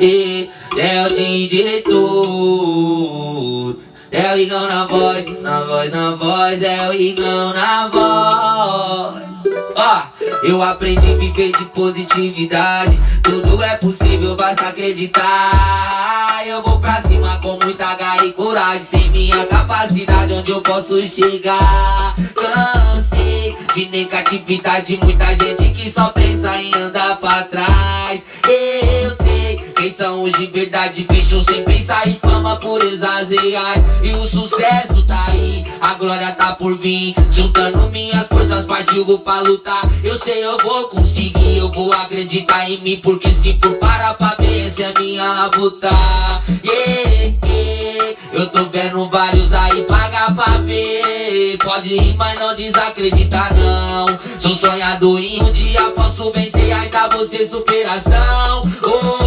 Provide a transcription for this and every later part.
E é o DJ tudo. É o Igão na voz, na voz, na voz, é o Igão na voz. Ó, eu aprendi a viver de positividade. Tudo é possível, basta acreditar. Eu vou pra cima com muita garra e coragem. Sem minha capacidade, onde eu posso chegar? Cansei de negatividade, muita gente que só pensa em andar pra trás. Quem são os de verdade, fechou sem pensar em fama, purezas reais. E o sucesso tá aí, a glória tá por vir. Juntando minhas forças, partiu, pra lutar. Eu sei, eu vou conseguir, eu vou acreditar em mim. Porque se for parar pra ver, essa é minha luta. Yeah, yeah. Eu tô vendo vários aí, pagar pra ver. Pode rir, mas não desacreditar, não. Sou sonhador e um dia posso vencer, ainda vou ser superação. Oh,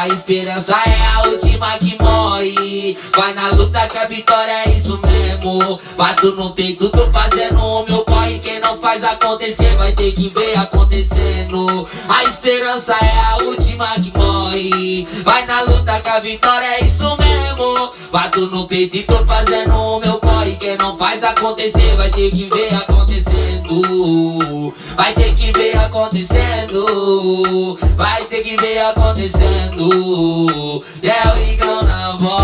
a esperança é a última que morre. Vai na luta que a vitória é isso mesmo. Bato no peito, tô fazendo o meu corre. Quem não faz acontecer vai ter que ver acontecendo. A esperança é a última que morre. Vai na luta que a vitória é isso mesmo. Bato no peito e tô fazendo o meu corre. Quem não faz acontecer vai ter que ver acontecendo. Vai ter que ver acontecendo. Vai ter que ver acontecendo. É o Igão na voz.